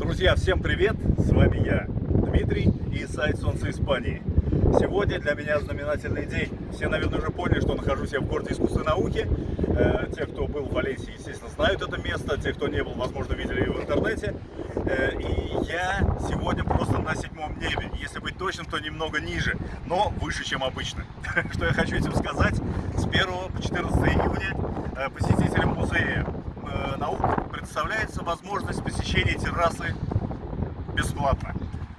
Друзья, всем привет! С вами я, Дмитрий и сайт Солнце Испании. Сегодня для меня знаменательный день. Все, наверное, уже поняли, что нахожусь я в городе искусственной науки. Э, те, кто был в Валенсии, естественно, знают это место. Те, кто не был, возможно, видели его в интернете. Э, и я сегодня просто на седьмом небе. Если быть точным, то немного ниже, но выше, чем обычно. Что я хочу этим сказать? С 1 по 14 июня э, посетителям музея наук предоставляется возможность посещения террасы бесплатно.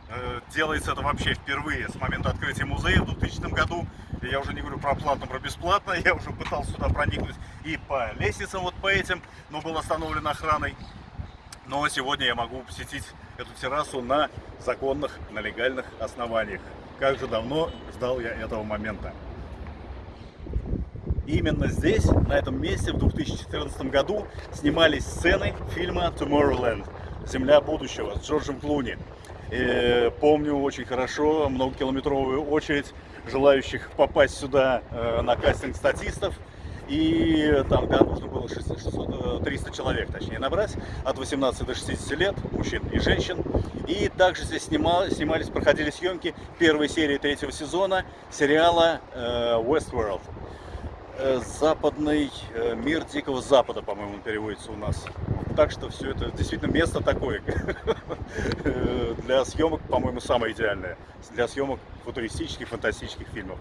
Э, делается это вообще впервые с момента открытия музея в 2000 году. Я уже не говорю про платно, про бесплатно. Я уже пытался сюда проникнуть и по лестницам вот по этим, но был остановлен охраной. Но сегодня я могу посетить эту террасу на законных, на легальных основаниях. Как же давно ждал я этого момента. Именно здесь, на этом месте, в 2014 году снимались сцены фильма Tomorrowland «Земля будущего» с Джорджем Клуни. И помню очень хорошо многокилометровую очередь желающих попасть сюда э, на кастинг статистов. И там да, нужно было 600, 600, 300 человек, точнее, набрать, от 18 до 60 лет, мужчин и женщин. И также здесь снимал, снимались, проходили съемки первой серии третьего сезона сериала э, Westworld. Э, западный э, мир Дикого Запада, по-моему, переводится у нас. Так что все это действительно место такое для съемок, по-моему, самое идеальное. Для съемок футуристических, фантастических фильмов.